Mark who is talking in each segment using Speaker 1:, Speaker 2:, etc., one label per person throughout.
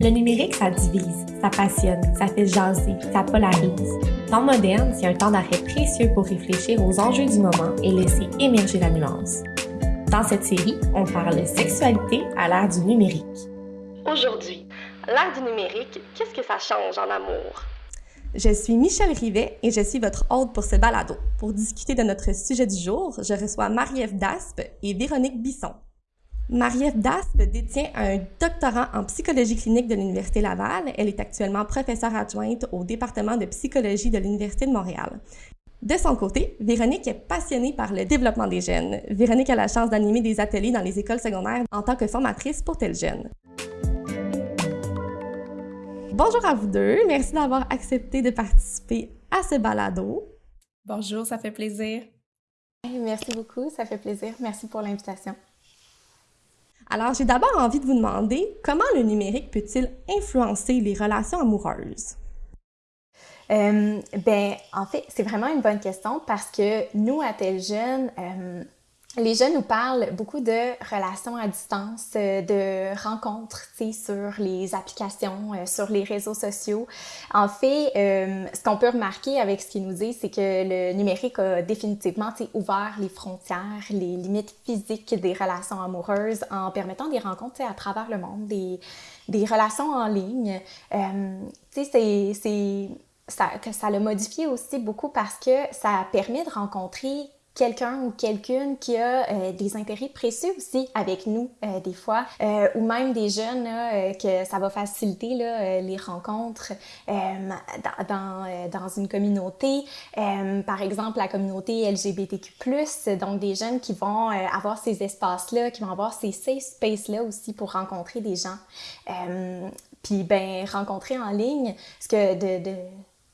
Speaker 1: Le numérique, ça divise, ça passionne, ça fait jaser, ça polarise. Temps moderne, c'est un temps d'arrêt précieux pour réfléchir aux enjeux du moment et laisser émerger la nuance. Dans cette série, on parle sexualité à l'ère du numérique. Aujourd'hui, l'ère du numérique, qu'est-ce que ça change en amour?
Speaker 2: Je suis Michel Rivet et je suis votre hôte pour ce balado. Pour discuter de notre sujet du jour, je reçois Marie-Ève Daspe et Véronique Bisson. Marie-Ève Daspe détient un doctorat en psychologie clinique de l'Université Laval. Elle est actuellement professeure adjointe au département de psychologie de l'Université de Montréal. De son côté, Véronique est passionnée par le développement des jeunes. Véronique a la chance d'animer des ateliers dans les écoles secondaires en tant que formatrice pour tels jeunes. Bonjour à vous deux. Merci d'avoir accepté de participer à ce balado.
Speaker 3: Bonjour, ça fait plaisir.
Speaker 4: Merci beaucoup, ça fait plaisir. Merci pour l'invitation.
Speaker 2: Alors, j'ai d'abord envie de vous demander comment le numérique peut-il influencer les relations amoureuses?
Speaker 4: Euh, ben, en fait, c'est vraiment une bonne question parce que nous, à Tel Jeune, euh, les jeunes nous parlent beaucoup de relations à distance, euh, de rencontres, sur les applications, euh, sur les réseaux sociaux. En fait, euh, ce qu'on peut remarquer avec ce qu'ils nous disent, c'est que le numérique a définitivement, ouvert les frontières, les limites physiques des relations amoureuses en permettant des rencontres, à travers le monde, des, des relations en ligne. sais, c'est ça, que ça l'a modifié aussi beaucoup parce que ça permet de rencontrer quelqu'un ou quelqu'une qui a euh, des intérêts précieux aussi avec nous euh, des fois euh, ou même des jeunes que ça va faciliter les rencontres dans, une communauté. Par exemple la communauté LGBTQ+, donc des jeunes qui vont avoir ces espaces là qui vont avoir ces safe spaces là aussi pour rencontrer des gens. Puis ben rencontrer en ligne ce que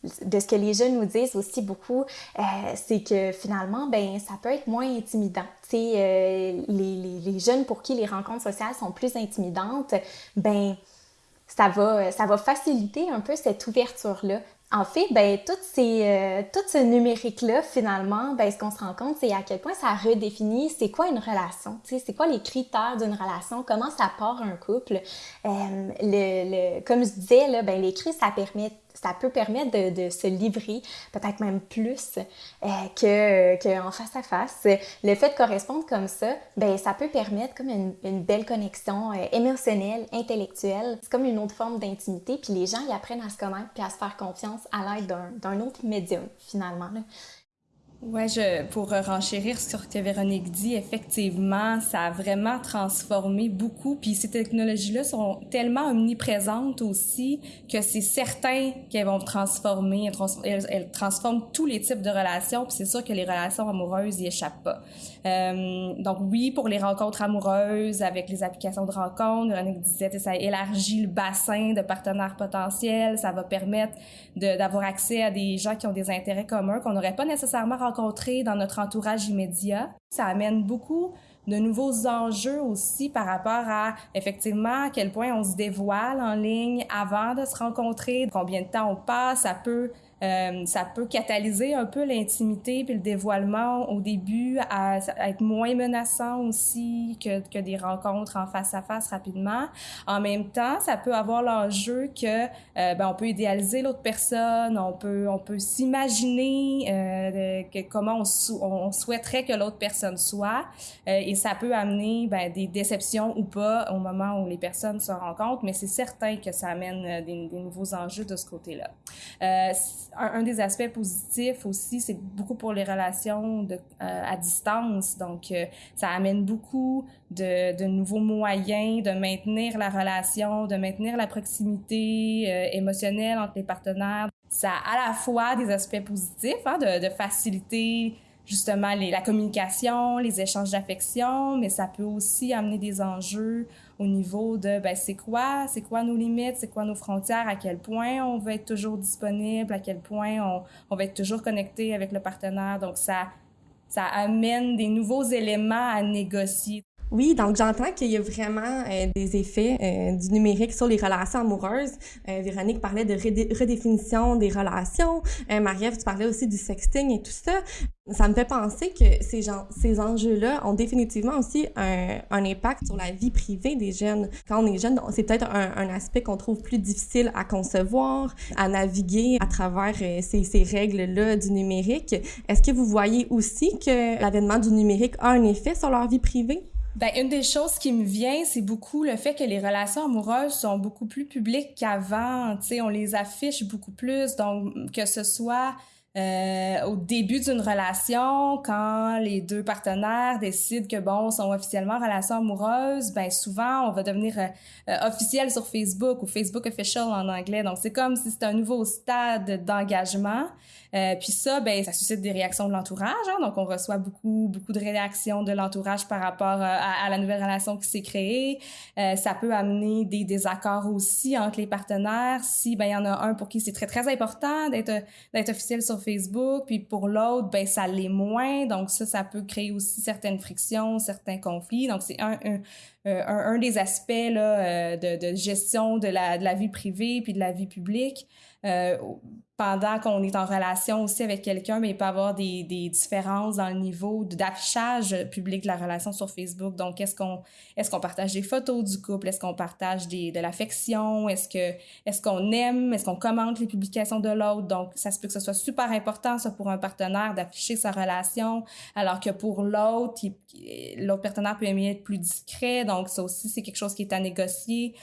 Speaker 4: de ce que les jeunes nous disent aussi beaucoup, euh, c'est que finalement, ben, ça peut être moins intimidant. Tu sais, euh, les, les, jeunes pour qui les rencontres sociales sont plus intimidantes, ben, ça va, ça va faciliter un peu cette ouverture-là. En fait, ben, tout, ces, euh, ce numérique-là, finalement, ben, ce qu'on se rend compte, c'est à quel point ça redéfinit c'est quoi une relation, c'est quoi les critères d'une relation, comment ça part un couple. Euh, le, le, comme je disais, là, ben, l'écrit, ça permet ça peut permettre de, se livrer, peut-être même plus euh, que, que, en face à face. Le fait de correspondre comme ça, ben ça peut permettre comme une, belle connexion euh, émotionnelle, intellectuelle. C'est comme une autre forme d'intimité, puis les gens ils apprennent à se connaître puis à se faire confiance à l'aide d'un autre médium finalement.
Speaker 3: Ouais, je, pour renchérir sur ce que Véronique dit, effectivement, ça a vraiment transformé beaucoup. Puis ces technologies-là sont tellement omniprésentes aussi que c'est certain qu'elles vont transformer, elles, transforment tous les types de relations. Puis c'est sûr que les relations amoureuses y échappent pas. Euh, donc oui, pour les rencontres amoureuses avec les applications de rencontres, Véronique disait, ça élargit le bassin de partenaires potentiels, ça va permettre d'avoir accès à des gens qui ont des intérêts communs qu'on n'aurait pas nécessairement rencontrés dans notre entourage immédiat. Ça amène beaucoup de nouveaux enjeux aussi par rapport à effectivement à quel point on se dévoile en ligne avant de se rencontrer, combien de temps on passe, ça peut euh, ça peut catalyser un peu l'intimité puis le dévoilement au début à, être moins menaçant aussi que, que des rencontres en face à face rapidement. En même temps, ça peut avoir l'enjeu que euh, ben, on peut idéaliser l'autre personne, on peut on peut s'imaginer euh, comment on, souhaiterait que l'autre personne soit euh, et ça peut amener ben, des déceptions ou pas au moment où les personnes se rencontrent, mais c'est certain que ça amène des, nouveaux enjeux de ce côté-là. Un, des aspects positifs aussi, c'est beaucoup pour les relations euh, à distance. Donc, euh, ça amène beaucoup de, nouveaux moyens de maintenir la relation, de maintenir la proximité euh, émotionnelle entre les partenaires. Ça a à la fois des aspects positifs, hein, de, faciliter justement la communication, les échanges d'affection, mais ça peut aussi amener des enjeux au niveau de ben, c'est quoi, c'est quoi nos limites, c'est quoi nos frontières, à quel point on veut être toujours disponible, à quel point on, on va être toujours connecté avec le partenaire. Donc ça, ça amène des nouveaux éléments à négocier.
Speaker 2: Oui, donc j'entends qu'il y a vraiment euh, des effets euh, du numérique sur les relations amoureuses. Euh, Véronique parlait de redéfinition des relations. Marie-Ève, tu parlais aussi du sexting et tout ça. Ça me fait penser que ces, ces enjeux-là ont définitivement aussi un, impact sur la vie privée des jeunes. Quand on est jeune, c'est peut-être un, aspect qu'on trouve plus difficile à concevoir, à naviguer à travers ces règles-là du numérique. Est-ce que vous voyez aussi que l'avènement du numérique a un effet sur leur vie privée?
Speaker 3: Ben, une des choses qui me vient, c'est beaucoup le fait que les relations amoureuses sont beaucoup plus publiques qu'avant. On les affiche beaucoup plus. Donc, que ce soit euh, au début d'une relation, quand les deux partenaires décident que bon, sont officiellement en relation amoureuse, ben souvent on va devenir euh, euh, officiel sur Facebook ou Facebook official en anglais. Donc c'est comme si c'était un nouveau stade d'engagement. Euh, puis ça, ben ça suscite des réactions de l'entourage. Hein, donc on reçoit beaucoup beaucoup de réactions de l'entourage par rapport à, à, la nouvelle relation qui s'est créée. ça peut amener des désaccords aussi entre les partenaires. Si ben il y en a un pour qui c'est très très important d'être d'être officiel sur Facebook, puis pour l'autre, ben ça l'est moins. Donc ça, ça peut créer aussi certaines frictions, certains conflits. Donc c'est un, un, euh, un, des aspects là, euh, de, de gestion de la, de la vie privée puis de la vie publique. Euh, pendant qu'on est en relation aussi avec quelqu'un, mais il peut y avoir des, des différences dans le niveau d'affichage public de la relation sur Facebook. Donc, est-ce qu'on est-ce qu'on partage des photos du couple? Est-ce qu'on partage des, de l'affection? Est-ce que est-ce qu'on aime? Est-ce qu'on commente les publications de l'autre? Donc, ça se peut que ce soit super important, ça, pour un partenaire d'afficher sa relation, alors que pour l'autre, l'autre partenaire peut aimer être plus discret. Donc, ça aussi, c'est quelque chose qui est à négocier.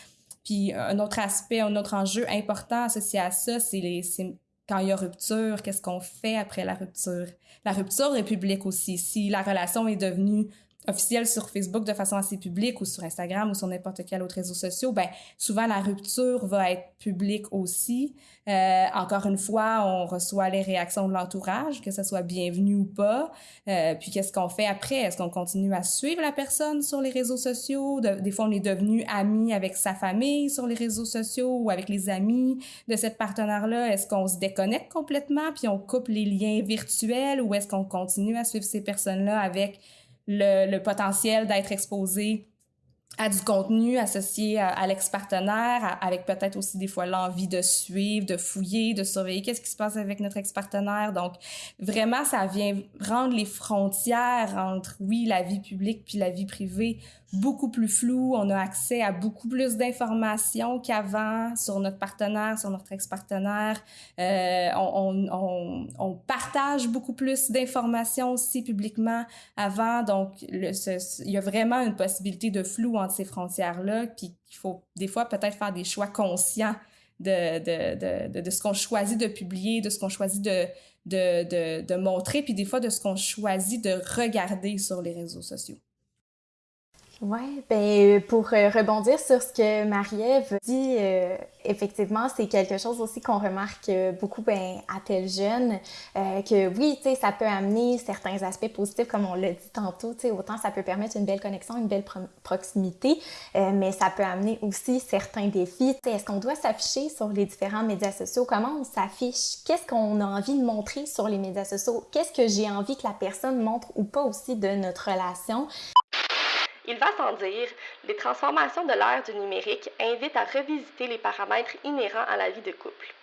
Speaker 3: Puis un autre aspect, un autre enjeu important associé à ça, c'est les quand il y a rupture, qu'est-ce qu'on fait après la rupture? La rupture est publique aussi. Si la relation est devenue officielle sur Facebook de façon assez publique ou sur Instagram ou sur n'importe quel autre réseau social, ben souvent la rupture va être publique aussi. Euh, encore une fois, on reçoit les réactions de l'entourage, que ce soit bienvenu ou pas. Euh, puis qu'est-ce qu'on fait après? Est-ce qu'on continue à suivre la personne sur les réseaux sociaux? Des fois, on est devenu ami avec sa famille sur les réseaux sociaux ou avec les amis de cette partenaire-là. Est-ce qu'on se déconnecte complètement puis on coupe les liens virtuels ou est-ce qu'on continue à suivre ces personnes-là avec le, potentiel d'être exposé à du contenu associé à, l'ex-partenaire, avec peut-être aussi des fois l'envie de suivre, de fouiller, de surveiller qu'est-ce qui se passe avec notre ex-partenaire. Donc, vraiment, ça vient rendre les frontières entre, oui, la vie publique puis la vie privée beaucoup plus flou. On a accès à beaucoup plus d'informations qu'avant sur notre partenaire, sur notre ex-partenaire. Euh, on, partage beaucoup plus d'informations aussi publiquement avant. Donc, il y a vraiment une possibilité de flou entre ces frontières-là. Puis, il faut des fois peut-être faire des choix conscients de, ce qu'on choisit de publier, de ce qu'on choisit de montrer, puis des fois de ce qu'on choisit de regarder sur les réseaux sociaux.
Speaker 4: Oui, ben pour euh, rebondir sur ce que Marie-Ève dit, euh, effectivement, c'est quelque chose aussi qu'on remarque beaucoup ben, à tel jeune, euh, que oui, tu sais, ça peut amener certains aspects positifs, comme on l'a dit tantôt, tu sais, autant ça peut permettre une belle connexion, une belle proximité, mais ça peut amener aussi certains défis. Est-ce qu'on doit s'afficher sur les différents médias sociaux? Comment on s'affiche? Qu'est-ce qu'on a envie de montrer sur les médias sociaux? Qu'est-ce que j'ai envie que la personne montre ou pas aussi de notre relation?
Speaker 1: Il va sans dire, les transformations de l'ère du numérique invitent à revisiter les paramètres inhérents à la vie de couple.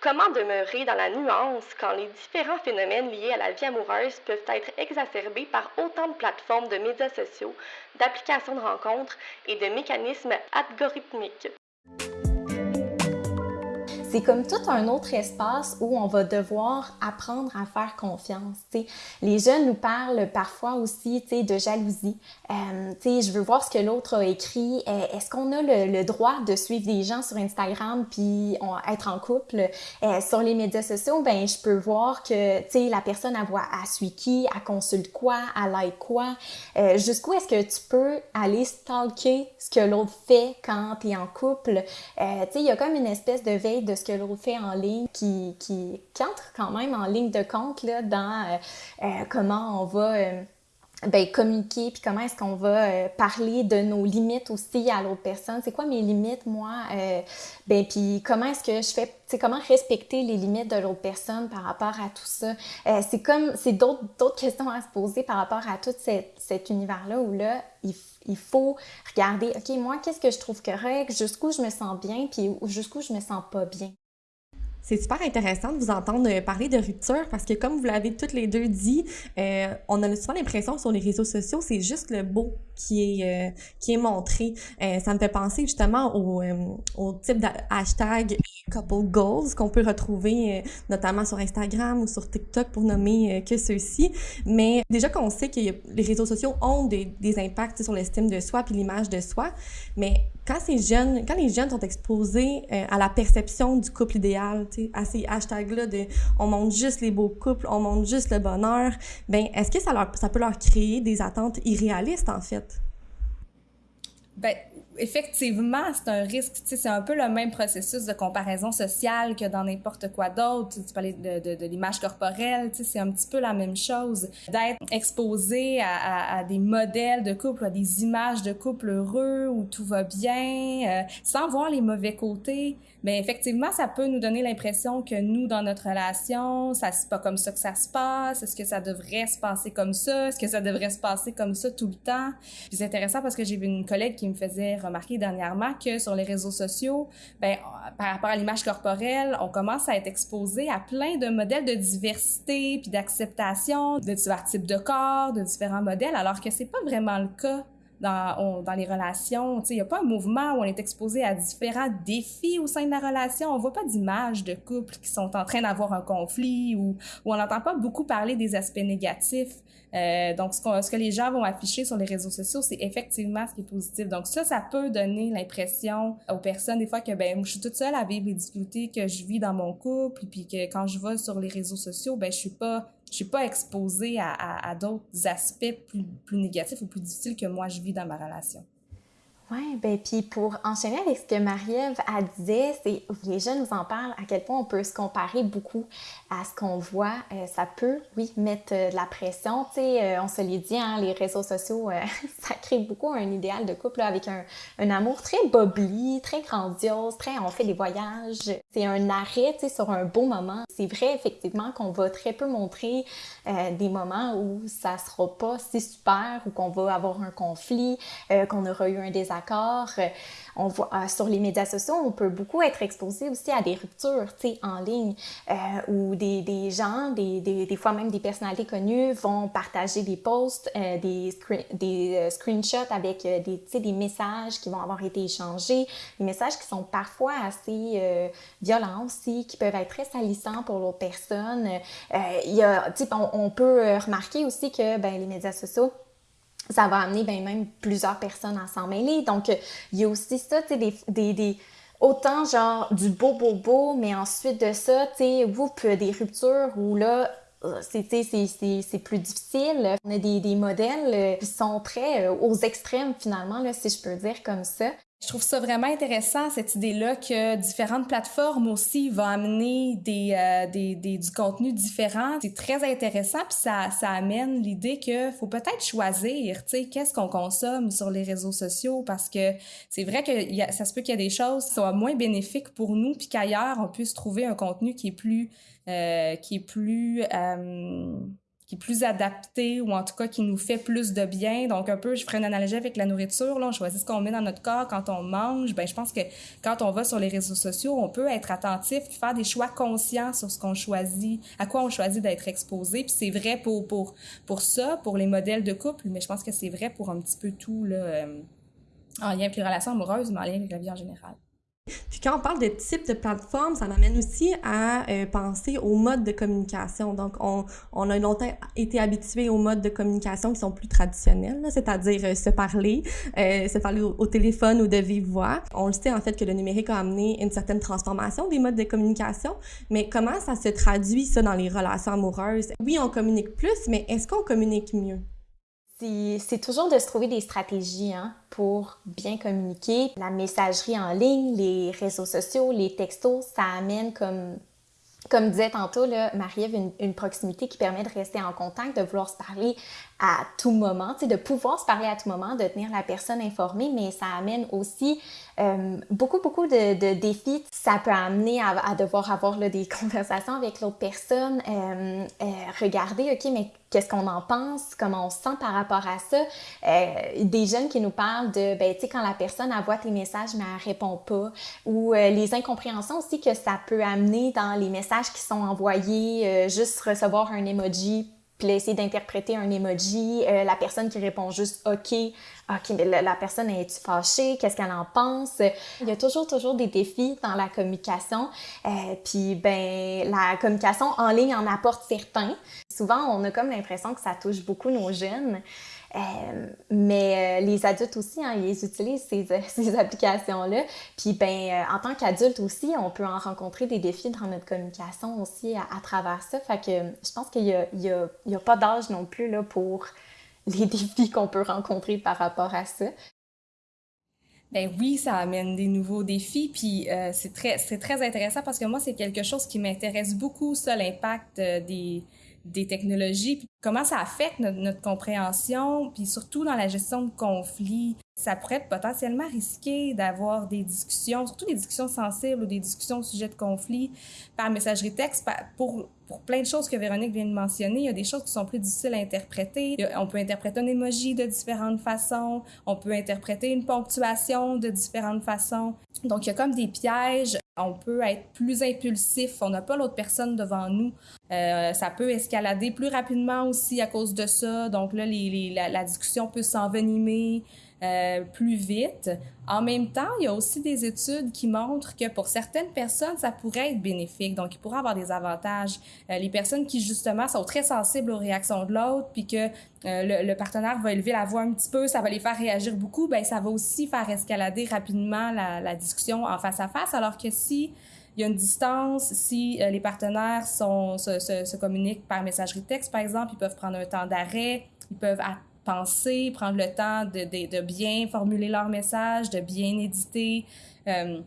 Speaker 1: Comment demeurer dans la nuance quand les différents phénomènes liés à la vie amoureuse peuvent être exacerbés par autant de plateformes de médias sociaux, d'applications de rencontres et de mécanismes algorithmiques?
Speaker 4: C'est comme tout un autre espace où on va devoir apprendre à faire confiance. T'sais. Les jeunes nous parlent parfois aussi de jalousie. Euh, je veux voir ce que l'autre a écrit. Euh, est-ce qu'on a le, droit de suivre des gens sur Instagram puis être en couple? Euh, sur les médias sociaux, ben je peux voir que la personne a voit, à suit qui, elle consulte quoi, elle like quoi. Euh, jusqu'où est-ce que tu peux aller stalker ce que l'autre fait quand tu es en couple? il y a comme une espèce de veille de ce que l'autre fait en ligne qui, qui, entre quand même en ligne de compte là, dans euh, euh, comment on va euh, ben, communiquer, puis comment est-ce qu'on va parler de nos limites aussi à l'autre personne. C'est quoi mes limites, moi? ben, puis comment est-ce que je fais, c'est comment respecter les limites de l'autre personne par rapport à tout ça? c'est comme, c'est d'autres questions à se poser par rapport à tout cet, cet univers-là où là, il, il faut regarder, OK, moi, qu'est-ce que je trouve correct, jusqu'où je me sens bien, puis jusqu'où je me sens pas bien?
Speaker 2: C'est super intéressant de vous entendre parler de rupture parce que comme vous l'avez toutes les deux dit, euh, on a souvent l'impression sur les réseaux sociaux, c'est juste le beau qui est, euh, qui est montré. Euh, ça me fait penser justement au, au type de hashtag couple goals qu'on peut retrouver notamment sur Instagram ou sur TikTok pour nommer que ceux-ci. Mais déjà qu'on sait que les réseaux sociaux ont des, des impacts sur l'estime de soi puis l'image de soi, mais quand ces jeunes, quand les jeunes sont exposés à la perception du couple idéal, à ces hashtags-là de on montre juste les beaux couples, on montre juste le bonheur, ben est-ce que ça, leur, ça peut leur créer des attentes irréalistes en fait?
Speaker 3: Ben, effectivement, c'est un risque. C'est un peu le même processus de comparaison sociale que dans n'importe quoi d'autre. Tu parlais de, de, de l'image corporelle, c'est un petit peu la même chose. D'être exposé à, à, des modèles de couple, à des images de couple heureux où tout va bien, euh, sans voir les mauvais côtés. Mais effectivement, ça peut nous donner l'impression que nous, dans notre relation, ça c'est pas comme ça que ça se passe. Est-ce que ça devrait se passer comme ça? Est-ce que ça devrait se passer comme ça tout le temps? Puis c'est intéressant parce que j'ai vu une collègue qui me faisait remarqué dernièrement que sur les réseaux sociaux, ben, par rapport à l'image corporelle, on commence à être exposé à plein de modèles de diversité puis d'acceptation de divers types de corps, de différents modèles, alors que c'est pas vraiment le cas dans, dans, les relations. Il n'y a pas un mouvement où on est exposé à différents défis au sein de la relation. On voit pas d'images de couples qui sont en train d'avoir un conflit ou, on n'entend pas beaucoup parler des aspects négatifs. Euh, donc, ce, ce, que les gens vont afficher sur les réseaux sociaux, c'est effectivement ce qui est positif. Donc, ça, ça peut donner l'impression aux personnes, des fois, que ben, je suis toute seule à vivre les difficultés que je vis dans mon couple, puis que quand je vais sur les réseaux sociaux, ben, je suis pas je suis pas exposée à, d'autres aspects plus, plus négatifs ou plus difficiles que moi je vis dans ma relation.
Speaker 4: Oui, ben puis pour enchaîner avec ce que Marie-Ève a disait, c'est les jeunes nous en parlent à quel point on peut se comparer beaucoup à ce qu'on voit. Euh, ça peut, oui, mettre euh, de la pression. Tu sais, euh, on se l'est dit, hein, les réseaux sociaux, ça crée beaucoup un idéal de couple avec un, un, amour très bobli, très grandiose, très on fait des voyages. C'est un arrêt, sur un beau moment. C'est vrai effectivement qu'on va très peu montrer des moments où ça sera pas si super ou qu'on va avoir un conflit, qu'on aura eu un désaccord. Euh, on voit euh, sur les médias sociaux, on peut beaucoup être exposé aussi à des ruptures, tu sais, en ligne, euh, où des, des gens, des, des, des, fois même des personnalités connues vont partager des posts, des, des screenshots avec des, tu sais, des messages qui vont avoir été échangés, des messages qui sont parfois assez violents aussi, qui peuvent être très salissants pour l'autre personne. il y a, on, on, peut remarquer aussi que ben, les médias sociaux ça va amener ben, même plusieurs personnes à s'en mêler. Donc, il y a aussi ça, tu sais, des, des, des, autant genre du beau, beau, beau, mais ensuite de ça, tu sais, vous, des ruptures où là, euh, c'est plus difficile. On a des, des modèles euh, qui sont très euh, aux extrêmes finalement, là, si je peux dire comme ça.
Speaker 3: Je trouve ça vraiment intéressant, cette idée-là que différentes plateformes aussi vont amener des, euh, du contenu différent. C'est très intéressant, puis ça, amène l'idée que faut peut-être choisir, tu sais, qu'est-ce qu'on consomme sur les réseaux sociaux, parce que c'est vrai que ça se peut qu'il y a des choses qui soient moins bénéfiques pour nous, puis qu'ailleurs, on puisse trouver un contenu qui est plus... Euh, qui est plus... Euh, qui est plus adapté ou en tout cas qui nous fait plus de bien. Donc un peu, je ferai une analogie avec la nourriture. Là, on choisit ce qu'on met dans notre corps quand on mange. Ben, je pense que quand on va sur les réseaux sociaux, on peut être attentif, faire des choix conscients sur ce qu'on choisit, à quoi on choisit d'être exposé. Puis c'est vrai pour pour pour ça, pour les modèles de couple, mais je pense que c'est vrai pour un petit peu tout là, euh, en lien avec les relations amoureuses, mais en lien avec la vie en général.
Speaker 2: Puis quand on parle de type de plateforme, ça m'amène aussi à euh, penser aux modes de communication. Donc, on, a longtemps été habitué aux modes de communication qui sont plus traditionnels, c'est-à-dire euh, se parler, euh, se parler au, téléphone ou de vive voix. On le sait en fait que le numérique a amené une certaine transformation des modes de communication, mais comment ça se traduit ça dans les relations amoureuses? Oui, on communique plus, mais est-ce qu'on communique mieux?
Speaker 4: C'est toujours de se trouver des stratégies hein, pour bien communiquer. La messagerie en ligne, les réseaux sociaux, les textos, ça amène comme comme disait tantôt, Marie-Ève, une, proximité qui permet de rester en contact, de vouloir se parler à tout moment, de pouvoir se parler à tout moment, de tenir la personne informée, mais ça amène aussi euh, beaucoup, beaucoup de, de, défis. Ça peut amener à, à devoir avoir là, des conversations avec l'autre personne, euh, euh, regarder, OK, mais qu'est-ce qu'on en pense, comment on se sent par rapport à ça? Euh, des jeunes qui nous parlent de, ben, tu sais, quand la personne envoie tes messages, mais elle répond pas, ou euh, les incompréhensions aussi que ça peut amener dans les messages qui sont envoyés, euh, juste recevoir un emoji puis essayer d'interpréter un emoji, euh, la personne qui répond juste OK, OK, mais la, personne est-tu fâchée, qu'est-ce qu'elle en pense? Il y a toujours, toujours des défis dans la communication, euh, puis ben la communication en ligne en apporte certains. Souvent, on a comme l'impression que ça touche beaucoup nos jeunes, euh, mais euh, les adultes aussi, hein, ils utilisent ces, ces applications-là. Puis, ben, euh, en tant qu'adulte aussi, on peut en rencontrer des défis dans notre communication aussi à, travers ça. Fait que je pense qu'il n'y a, a, pas d'âge non plus là, pour les défis qu'on peut rencontrer par rapport à ça.
Speaker 3: Ben oui, ça amène des nouveaux défis, puis euh, c'est très, très intéressant parce que moi, c'est quelque chose qui m'intéresse beaucoup, ça, l'impact des, des technologies, puis comment ça affecte notre, compréhension, puis surtout dans la gestion de conflits. Ça pourrait être potentiellement risqué d'avoir des discussions, surtout des discussions sensibles ou des discussions au sujet de conflits par messagerie texte pour, pour plein de choses que Véronique vient de mentionner. Il y a des choses qui sont plus difficiles à interpréter. On peut interpréter un emoji de différentes façons. On peut interpréter une ponctuation de différentes façons. Donc, il y a comme des pièges. On peut être plus impulsif. On n'a pas l'autre personne devant nous. Euh, ça peut escalader plus rapidement aussi à cause de ça. Donc là, la, la discussion peut s'envenimer. Euh, plus vite. En même temps, il y a aussi des études qui montrent que pour certaines personnes, ça pourrait être bénéfique. Donc, il pourrait avoir des avantages. Euh, les personnes qui, justement, sont très sensibles aux réactions de l'autre, puis que euh, le, partenaire va élever la voix un petit peu, ça va les faire réagir beaucoup, ben ça va aussi faire escalader rapidement la, discussion en face à face. Alors que si il y a une distance, si les partenaires se, se communiquent par messagerie texte, par exemple, ils peuvent prendre un temps d'arrêt, ils peuvent penser, prendre le temps de, de, bien formuler leur message, de bien éditer. Euh,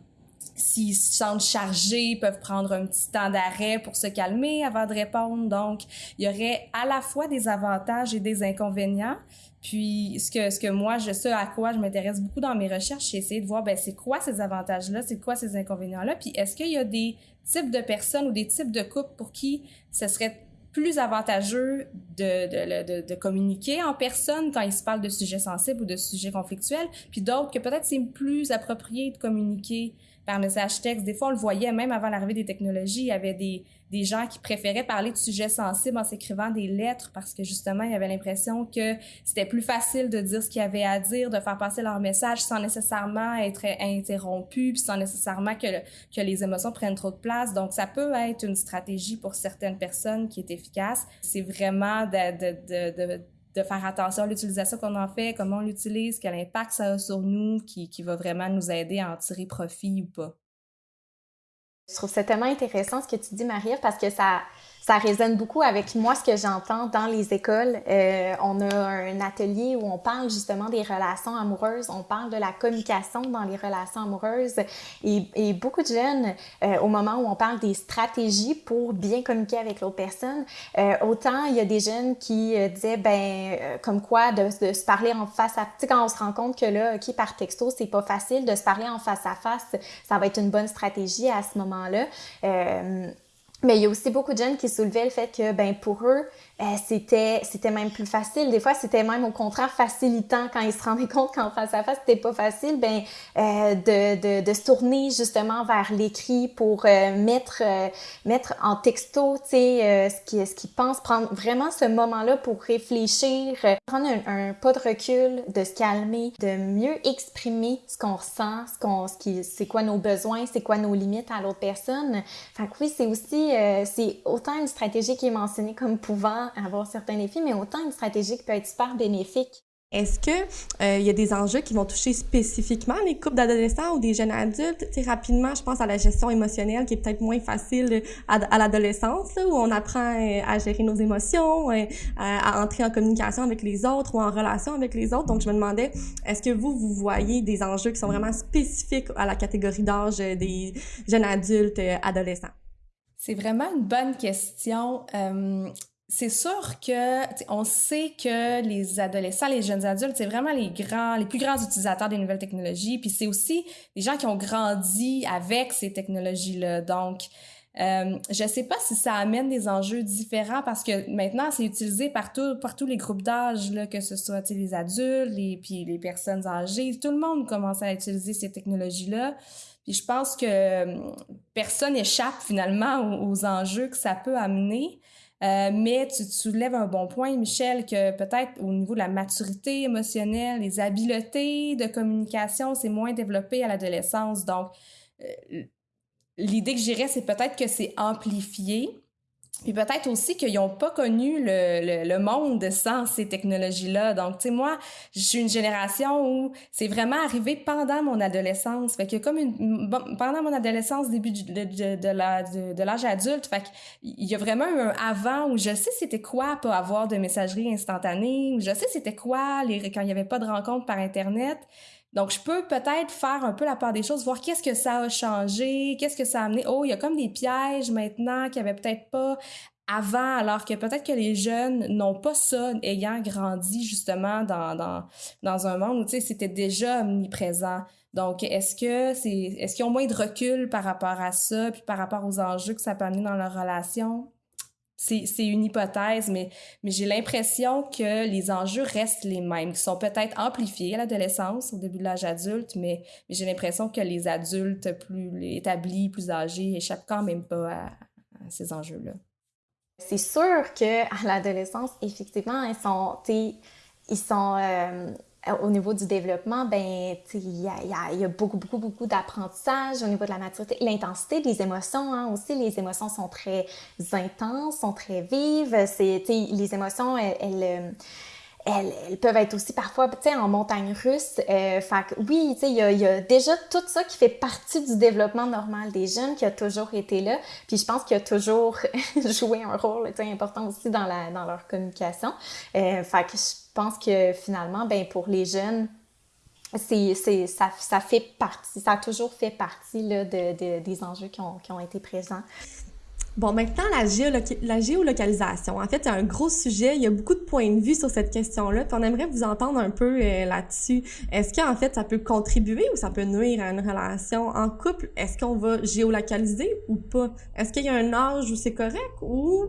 Speaker 3: S'ils se sentent chargés, ils peuvent prendre un petit temps d'arrêt pour se calmer avant de répondre. Donc, il y aurait à la fois des avantages et des inconvénients. Puis, ce que, ce que moi, je sais à quoi je m'intéresse beaucoup dans mes recherches, c'est essayer de voir, ben, c'est quoi ces avantages-là, c'est quoi ces inconvénients-là, puis est-ce qu'il y a des types de personnes ou des types de couples pour qui ce serait plus avantageux de, communiquer en personne quand il se de sujets sensibles ou de sujets conflictuels, puis d'autres que peut-être c'est plus approprié de communiquer par message texte. Des fois, on le voyait même avant l'arrivée des technologies, il y avait des, des gens qui préféraient parler de sujets sensibles en s'écrivant des lettres parce que justement, il y avait l'impression que c'était plus facile de dire ce qu'il y avait à dire, de faire passer leur message sans nécessairement être interrompu, puis sans nécessairement que, le, que les émotions prennent trop de place. Donc, ça peut être une stratégie pour certaines personnes qui est efficace. C'est vraiment de, de, de, de de faire attention à l'utilisation qu'on en fait, comment on l'utilise, quel impact ça a sur nous, qui, qui va vraiment nous aider à en tirer profit ou pas.
Speaker 4: Je trouve ça tellement intéressant ce que tu dis, Marie, parce que ça, ça résonne beaucoup avec moi ce que j'entends dans les écoles. Euh, on a un atelier où on parle justement des relations amoureuses, on parle de la communication dans les relations amoureuses et, et beaucoup de jeunes, euh, au moment où on parle des stratégies pour bien communiquer avec l'autre personne, euh, autant il y a des jeunes qui euh, disaient ben euh, comme quoi de, se parler en face à tu sais quand on se rend compte que là ok par texto c'est pas facile de se parler en face à face, ça va être une bonne stratégie à ce moment-là. Mais il y a aussi beaucoup de jeunes qui soulevaient le fait que, ben, pour eux, euh, c'était c'était même plus facile. Des fois, c'était même au contraire facilitant quand ils se rendaient compte qu'en face à face, c'était pas facile, ben, euh, de, de, de, se tourner justement vers l'écrit pour euh, mettre euh, mettre en texto, tu sais, euh, ce qu'ils ce qu'ils pensent, prendre vraiment ce moment-là pour réfléchir, prendre un, un, pas de recul, de se calmer, de mieux exprimer ce qu'on ressent, ce qu'on ce qui c'est quoi nos besoins, c'est quoi nos limites à l'autre personne. Fait oui, c'est aussi c'est autant une stratégie qui est mentionnée comme pouvant avoir certains défis, mais autant une stratégie qui peut être super bénéfique.
Speaker 2: Est-ce que euh, il y a des enjeux qui vont toucher spécifiquement les couples d'adolescents ou des jeunes adultes? sais, rapidement, je pense à la gestion émotionnelle qui est peut-être moins facile à, à l'adolescence, où on apprend euh, à gérer nos émotions, euh, à entrer en communication avec les autres ou en relation avec les autres. Donc, je me demandais, est-ce que vous, vous voyez des enjeux qui sont vraiment spécifiques à la catégorie d'âge des jeunes adultes adolescents?
Speaker 3: C'est vraiment une bonne question. Euh, c'est sûr que on sait que les adolescents, les jeunes adultes, c'est vraiment les grands, les plus grands utilisateurs des nouvelles technologies. Puis c'est aussi les gens qui ont grandi avec ces technologies-là. Donc, euh, je sais pas si ça amène des enjeux différents parce que maintenant c'est utilisé par, par tous les groupes d'âge, que ce soit les adultes, les, puis les personnes âgées. Tout le monde commence à utiliser ces technologies-là. Puis je pense que euh, personne échappe finalement aux enjeux que ça peut amener. Euh, mais tu, soulèves un bon point, Michel, que peut-être au niveau de la maturité émotionnelle, les habiletés de communication, c'est moins développé à l'adolescence. Donc, euh, l'idée que j'irais, c'est peut-être que c'est amplifié, puis peut-être aussi qu'ils n'ont pas connu le, le, monde sans ces technologies-là. Donc, tu sais, moi, je suis une génération où c'est vraiment arrivé pendant mon adolescence. Fait que comme une, pendant mon adolescence, début de, de, de, de l'âge adulte, fait qu'il y a vraiment eu un avant où je sais c'était quoi pas avoir de messagerie instantanée, où je sais c'était quoi les, quand il n'y avait pas de rencontre par Internet. Donc, je peux peut-être faire un peu la part des choses, voir qu'est-ce que ça a changé, qu'est-ce que ça a amené. Oh, il y a comme des pièges maintenant qu'il n'y avait peut-être pas avant, alors que peut-être que les jeunes n'ont pas ça, ayant grandi justement dans, dans, dans un monde où, c'était déjà omniprésent. Donc, est-ce que c'est, est-ce qu'ils ont moins de recul par rapport à ça, puis par rapport aux enjeux que ça peut amener dans leur relation? C'est une hypothèse, mais, j'ai l'impression que les enjeux restent les mêmes, qui sont peut-être amplifiés à l'adolescence, au début de l'âge adulte, mais, j'ai l'impression que les adultes plus établis, plus âgés, échappent quand même pas à, ces enjeux-là.
Speaker 4: C'est sûr que à l'adolescence, effectivement, ils sont, ils sont euh, au niveau du développement, ben, il y a, beaucoup, beaucoup, beaucoup d'apprentissage au niveau de la maturité. L'intensité des émotions, hein, aussi, les émotions sont très intenses, sont très vives. Les émotions, elles, elles elles, peuvent être aussi parfois, tu sais, en montagne russe. Euh, oui, tu sais, il y a, déjà tout ça qui fait partie du développement normal des jeunes, qui a toujours été là. Puis je pense qu'il a toujours joué un rôle, tu sais, important aussi dans, la, dans leur communication. Euh, je pense que finalement, ben pour les jeunes, c'est, c'est, ça, ça fait partie, ça a toujours fait partie là, de, de, des enjeux qui ont, qui ont été présents.
Speaker 2: Bon, maintenant, la, géolocalisation. En fait, c'est un gros sujet. Il y a beaucoup de points de vue sur cette question-là. On aimerait vous entendre un peu euh, là-dessus. Est-ce qu'en fait, ça peut contribuer ou ça peut nuire à une relation en couple? Est-ce qu'on va géolocaliser ou pas? Est-ce qu'il y a un âge où c'est correct ou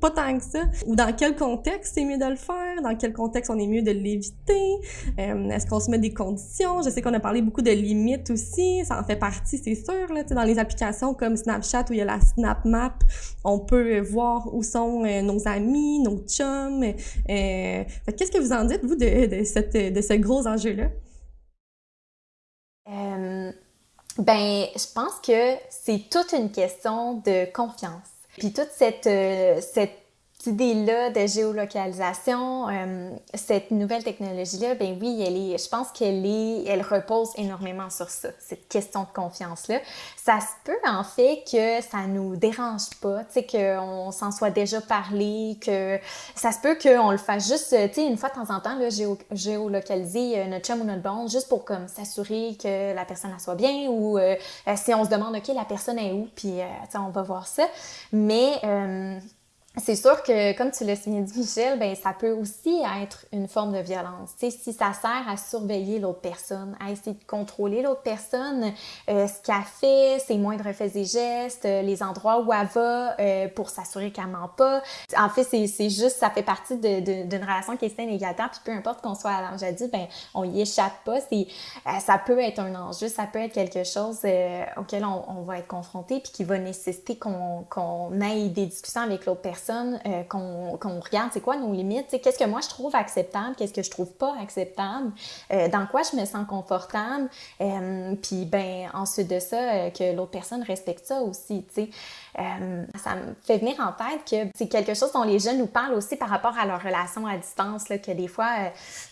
Speaker 2: pas tant que ça? Ou dans quel contexte c'est mieux de le faire, dans quel contexte on est mieux de l'éviter, euh, est-ce qu'on se met des conditions? Je sais qu'on a parlé beaucoup de limites aussi, ça en fait partie, c'est sûr. Là, dans les applications comme Snapchat où il y a la Snap Map, on peut voir où sont euh, nos amis, nos chums. Euh, Qu'est-ce que vous en dites, vous, de, de, cette, ce gros enjeu-là?
Speaker 4: ben, je pense que c'est toute une question de confiance. Puis toute cette, cette idée-là de géolocalisation, euh, cette nouvelle technologie-là, ben oui, elle est, je pense qu'elle est, elle repose énormément sur ça, cette question de confiance-là. Ça se peut en fait que ça nous dérange pas, tu sais, qu'on s'en soit déjà parlé, que ça se peut qu'on le fasse juste, tu sais, une fois de temps en temps, là, géo, géolocaliser euh, notre chum ou notre bande, juste pour comme s'assurer que la personne la soit bien ou euh, si on se demande, OK, la personne est où, puis, sais, on va voir ça. Mais c'est sûr que, comme tu l'as dit, Michel, ben ça peut aussi être une forme de violence. Tu sais, si ça sert à surveiller l'autre personne, à essayer de contrôler l'autre personne, euh, ce qu'elle fait, ses moindres faits et gestes, euh, les endroits où elle va euh, pour s'assurer qu'elle ment pas. En fait, c'est juste, ça fait partie d'une relation qui est saine également. Puis peu importe qu'on soit à l'âge adulte, ben on y échappe pas. C'est, ça peut être un enjeu, ça peut être quelque chose auquel on, on, va être confronté, puis qui va nécessiter qu'on qu'on ait des discussions avec l'autre personne euh, qu'on regarde c'est quoi nos limites, qu'est-ce que moi je trouve acceptable, qu'est-ce que je trouve pas acceptable, euh, dans quoi je me sens confortable, euh, puis ben ensuite de ça, que l'autre personne respecte ça aussi, tu sais. ça me fait venir en tête que c'est quelque chose dont les jeunes nous parlent aussi par rapport à leur relation à distance, là, que des fois,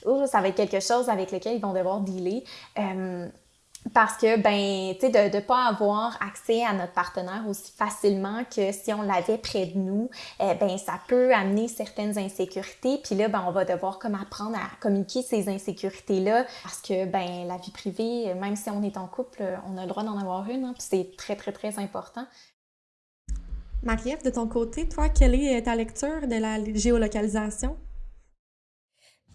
Speaker 4: oh, ça va être quelque chose avec lequel ils vont devoir dealer parce que ben tu sais de ne pas avoir accès à notre partenaire aussi facilement que si on l'avait près de nous eh, ben ça peut amener certaines insécurités puis là ben on va devoir comme apprendre à communiquer ces insécurités là parce que ben la vie privée même si on est en couple on a le droit d'en avoir une hein, puis c'est très très très important
Speaker 2: Marie-Ève, de ton côté, toi, quelle est ta lecture de la géolocalisation?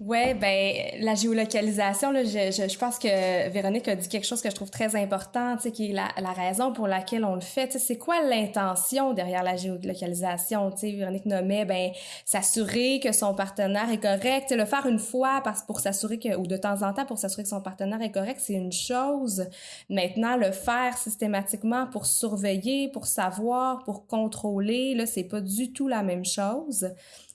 Speaker 3: Ouais, ben la géolocalisation, là, je, je, je, pense que Véronique a dit quelque chose que je trouve très important, tu qui est la, la raison pour laquelle on le fait. C'est quoi l'intention derrière la géolocalisation? Tu sais, Véronique nommait, ben s'assurer que son partenaire est correct. le faire une fois parce pour s'assurer que ou de temps en temps pour s'assurer que son partenaire est correct, c'est une chose. Maintenant, le faire systématiquement pour surveiller, pour savoir, pour contrôler, là, c'est pas du tout la même chose.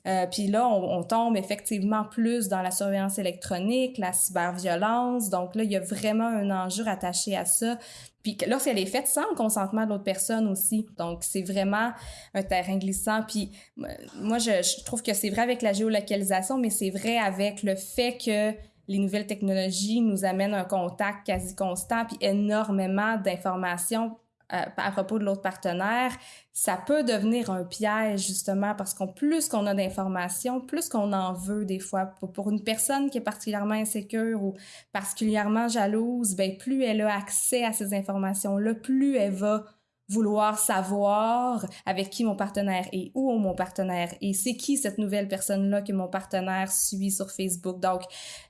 Speaker 3: Euh, puis là, on, tombe effectivement plus dans la surveillance électronique, la cyberviolence. Donc là, il y a vraiment un enjeu attaché à ça. Puis lorsqu'elle est faite sans le consentement de l'autre personne aussi. Donc, c'est vraiment un terrain glissant. Puis moi, je, je trouve que c'est vrai avec la géolocalisation, mais c'est vrai avec le fait que les nouvelles technologies nous amènent un contact quasi constant, puis énormément d'informations euh, à propos de l'autre partenaire, ça peut devenir un piège justement parce qu'on plus qu'on a d'informations, plus qu'on en veut des fois. Pour, une personne qui est particulièrement insécure ou particulièrement jalouse, ben plus elle a accès à ces informations-là, plus elle va vouloir savoir avec qui mon partenaire est, où mon partenaire est, c'est qui cette nouvelle personne-là que mon partenaire suit sur Facebook? Donc,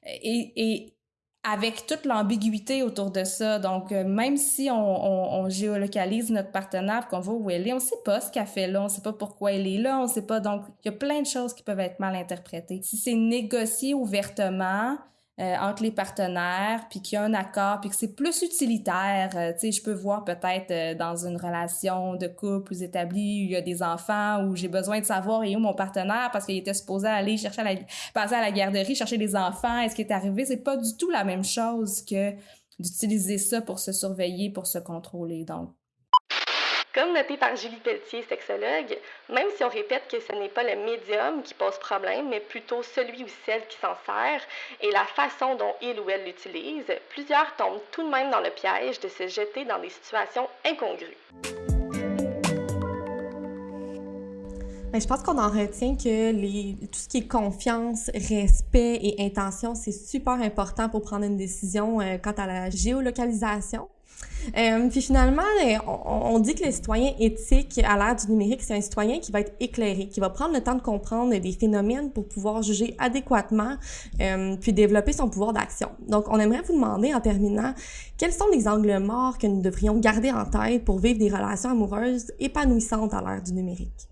Speaker 3: et, et avec toute l'ambiguïté autour de ça. Donc, euh, même si on, géolocalise notre partenaire, qu'on voit où elle est, on sait pas ce qu'elle fait là, on sait pas pourquoi elle est là, on sait pas. Donc, il y a plein de choses qui peuvent être mal interprétées. Si c'est négocié ouvertement, euh, entre les partenaires, puis qu'il y a un accord, puis que c'est plus utilitaire. Euh, tu sais, je peux voir peut-être euh, dans une relation de couple plus établie, où il y a des enfants, où j'ai besoin de savoir et où mon partenaire, parce qu'il était supposé aller chercher à la, passer à la garderie, chercher des enfants, est-ce qu'il est arrivé? C'est pas du tout la même chose que d'utiliser ça pour se surveiller, pour se contrôler. Donc,
Speaker 2: comme noté par Julie Pelletier, sexologue, même si on répète que ce n'est pas le médium qui pose problème, mais plutôt celui ou celle qui s'en sert et la façon dont il ou elle l'utilise, plusieurs tombent tout de même dans le piège de se jeter dans des situations incongrues. Mais je pense qu'on en retient que tout ce qui est confiance, respect et intention, c'est super important pour prendre une décision euh, quant à la géolocalisation. Euh, puis finalement, euh, on, dit que le citoyen éthique à l'ère du numérique, c'est un citoyen qui va être éclairé, qui va prendre le temps de comprendre des phénomènes pour pouvoir juger adéquatement, euh, puis développer son pouvoir d'action. Donc, on aimerait vous demander en terminant, quels sont les angles morts que nous devrions garder en tête pour vivre des relations amoureuses épanouissantes à l'ère du numérique?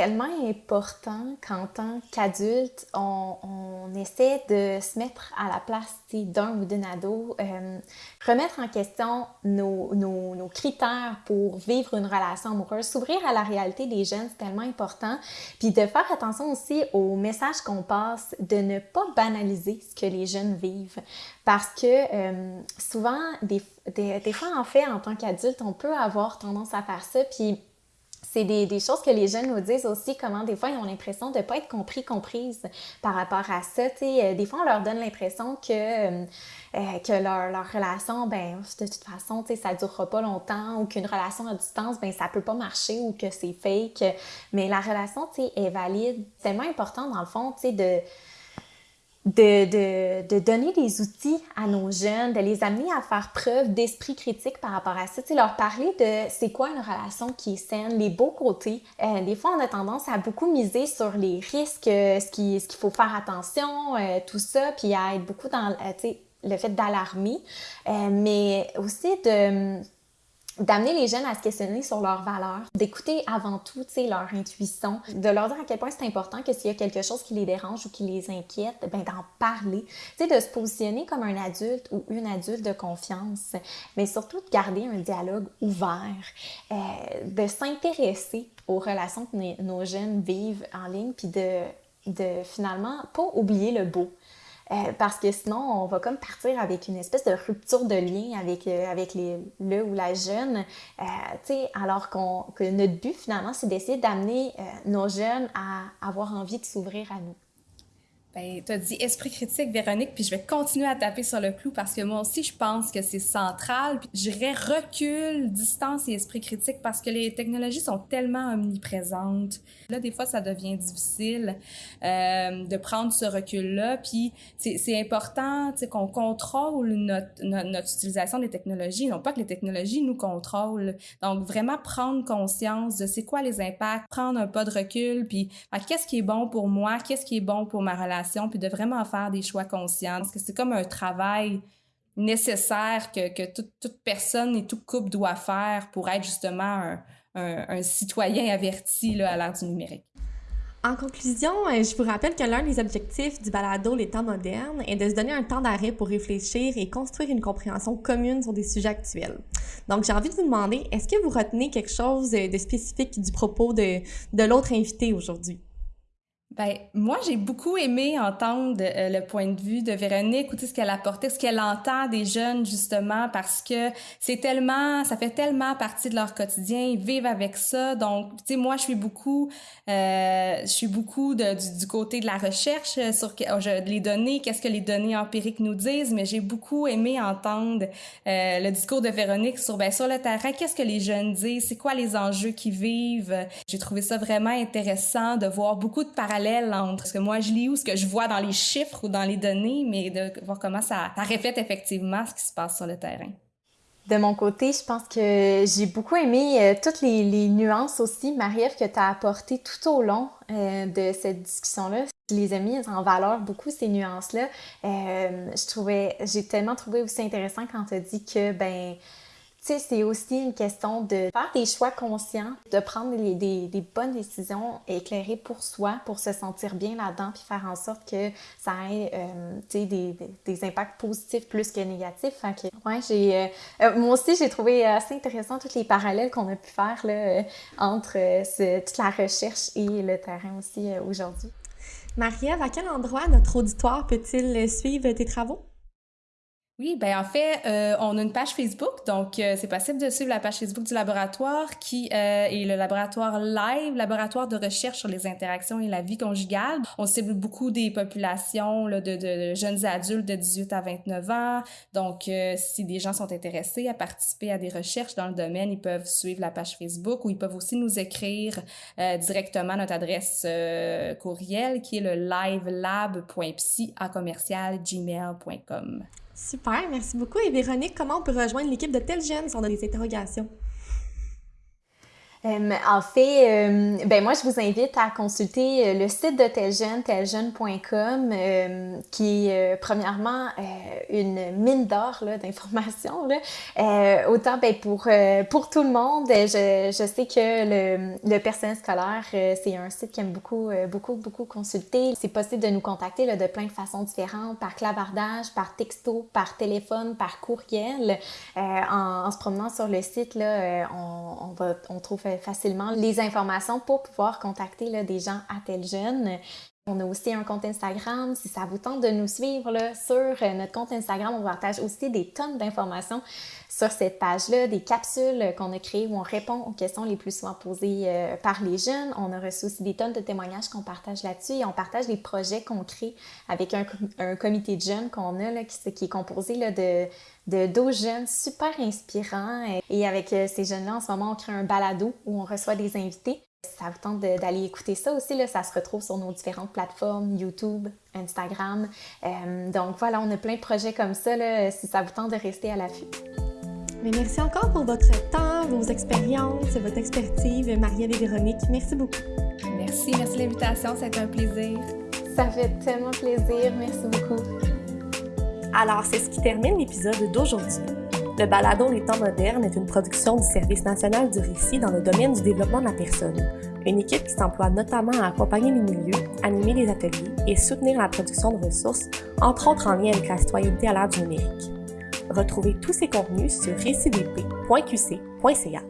Speaker 4: Tellement important qu'en tant qu'adulte, on, essaie de se mettre à la place d'un ou d'une ado, euh, remettre en question nos, nos, nos, critères pour vivre une relation amoureuse, s'ouvrir à la réalité des jeunes, c'est tellement important. Puis de faire attention aussi aux messages qu'on passe, de ne pas banaliser ce que les jeunes vivent. Parce que euh, souvent, des, des, des fois, en fait, en tant qu'adulte, on peut avoir tendance à faire ça, puis c'est des, choses que les jeunes nous disent aussi, comment des fois ils ont l'impression de ne pas être compris, comprise par rapport à ça. euh, des fois, on leur donne l'impression que, euh, euh, leur, relation, ben, de toute façon, ça ne durera pas longtemps ou qu'une relation à distance, ben, ça peut pas marcher ou que c'est fake. Mais la relation, est valide. C'est tellement important, dans le fond, de de, de, de, donner des outils à nos jeunes, de les amener à faire preuve d'esprit critique par rapport à ça, tu leur parler de c'est quoi une relation qui est saine, les beaux côtés. Euh, des fois, on a tendance à beaucoup miser sur les risques, euh, ce qu'il ce qu'il faut faire attention, euh, tout ça, puis à être beaucoup dans tu le fait d'alarmer, mais aussi de d'amener les jeunes à se questionner sur leurs valeurs, d'écouter avant tout, tu sais, leur intuition, de leur dire à quel point c'est important que s'il y a quelque chose qui les dérange ou qui les inquiète, ben d'en parler, tu sais, de se positionner comme un adulte ou une adulte de confiance, mais surtout de garder un dialogue ouvert, euh, de s'intéresser aux relations que nos jeunes vivent en ligne, puis de, de finalement pas oublier le beau. Euh, parce que sinon, on va comme partir avec une espèce de rupture de lien avec, euh, avec les, le ou la jeune, euh, alors que notre but finalement, c'est d'essayer d'amener nos jeunes à avoir envie de s'ouvrir à nous.
Speaker 3: Ben, tu as dit esprit critique, Véronique, puis je vais continuer à taper sur le clou parce que moi aussi, je pense que c'est central. Puis j'irais recul, distance et esprit critique parce que les technologies sont tellement omniprésentes. Là, des fois, ça devient difficile euh, de prendre ce recul-là. Puis c'est important qu'on contrôle notre, utilisation des technologies, non pas que les technologies nous contrôlent. Donc, vraiment prendre conscience de c'est quoi les impacts, prendre un pas de recul, puis ben, qu'est-ce qui est bon pour moi, qu'est-ce qui est bon pour ma relation puis de vraiment faire des choix conscients. Parce que c'est comme un travail nécessaire que, que toute, personne et toute couple doit faire pour être justement un, citoyen averti à l'ère du numérique.
Speaker 2: En conclusion, euh, je vous rappelle que l'un des objectifs du balado Les temps modernes est de se donner un temps d'arrêt pour réfléchir et construire une compréhension commune sur des sujets actuels. Donc, j'ai envie de vous demander, est-ce que vous retenez quelque chose de spécifique du propos de, de l'autre invité aujourd'hui?
Speaker 3: Ben, moi, j'ai beaucoup aimé entendre euh, le point de vue de Véronique, écouter ce qu'elle apportait, ce qu'elle entend des jeunes, justement, parce que c'est tellement, ça fait tellement partie de leur quotidien, ils vivent avec ça. Donc, tu sais, moi, je suis beaucoup, euh, je suis beaucoup du, côté de la recherche euh, sur je, les données, qu'est-ce que les données empiriques nous disent, mais j'ai beaucoup aimé entendre le discours de Véronique sur, ben, sur le terrain, qu'est-ce que les jeunes disent, c'est quoi les enjeux qu'ils vivent. J'ai trouvé ça vraiment intéressant de voir beaucoup de parallèles entre ce que moi je lis ou ce que je vois dans les chiffres ou dans les données, mais de voir comment ça, reflète effectivement ce qui se passe sur le terrain.
Speaker 4: De mon côté, je pense que j'ai beaucoup aimé euh, toutes les, nuances aussi, Marie-Ève, que tu as apportées tout au long euh, de cette discussion-là. Je les ai mises en valeur beaucoup, ces nuances-là. Euh, je trouvais, j'ai tellement trouvé aussi intéressant quand tu as dit que, ben, sais, c'est aussi une question de faire des choix conscients, de prendre des, bonnes décisions éclairées pour soi, pour se sentir bien là-dedans, puis faire en sorte que ça ait, euh, des, des, impacts positifs plus que négatifs. Fait que, ouais, j'ai, euh, euh, moi aussi, j'ai trouvé assez intéressant tous les parallèles qu'on a pu faire là, entre ce, toute la recherche et le terrain aussi aujourd'hui.
Speaker 2: Marie-Ève, à quel endroit notre auditoire peut-il suivre tes travaux?
Speaker 3: Oui, ben en fait, euh, on a une page Facebook, donc euh, c'est possible de suivre la page Facebook du laboratoire qui euh, est le laboratoire Live, laboratoire de recherche sur les interactions et la vie conjugale. On cible beaucoup des populations là, de, de, jeunes adultes de 18 à 29 ans. Donc, si des gens sont intéressés à participer à des recherches dans le domaine, ils peuvent suivre la page Facebook ou ils peuvent aussi nous écrire directement notre adresse courriel qui est le livelab.psy à commercial gmail.com.
Speaker 2: Super, merci beaucoup. Et Véronique, comment on peut rejoindre l'équipe de Tel Jeune si des interrogations?
Speaker 4: Euh, en fait, euh, ben moi, je vous invite à consulter euh, le site de Teljeune, teljeune.com, qui est premièrement une mine d'or d'informations. autant ben, pour, pour tout le monde, je, je sais que le, le personnel scolaire, c'est un site qui aime beaucoup, beaucoup, beaucoup consulter. C'est possible de nous contacter là, de plein de façons différentes, par clavardage, par texto, par téléphone, par courriel. En, en, se promenant sur le site, là, on, on, va, on trouve facilement les informations pour pouvoir contacter là, des gens à tel jeune. On a aussi un compte Instagram. Si ça vous tente de nous suivre sur euh, notre compte Instagram, on partage aussi des tonnes d'informations sur cette page-là, des capsules qu'on a créées où on répond aux questions les plus souvent posées euh, par les jeunes. On a reçu aussi des tonnes de témoignages qu'on partage là-dessus et on partage les projets qu'on crée avec un, comité de jeunes qu'on a là, qui, est composé là, de de 12 jeunes super inspirants. Et avec euh, ces jeunes-là, en ce moment, on crée un balado où on reçoit des invités. Si ça vous tente d'aller écouter ça aussi, là, ça se retrouve sur nos différentes plateformes, YouTube, Instagram. Euh, donc voilà, on a plein de projets comme ça, là, si ça vous tente de rester à l'affût.
Speaker 2: Mais merci encore pour votre temps, vos expériences, votre expertise, Marielle et Véronique. Merci beaucoup.
Speaker 3: Merci, merci de l'invitation, c'est un plaisir.
Speaker 4: Ça fait tellement plaisir, merci beaucoup.
Speaker 1: Alors, c'est ce qui termine l'épisode d'aujourd'hui. Le balado Les temps modernes est une production du Service national du récit dans le domaine du développement de la personne, une équipe qui s'emploie notamment à accompagner les milieux, animer les ateliers et soutenir la production de ressources, entre autres en lien avec la citoyenneté à l'ère numérique. Retrouvez tous ces contenus sur récidp.qc.ca.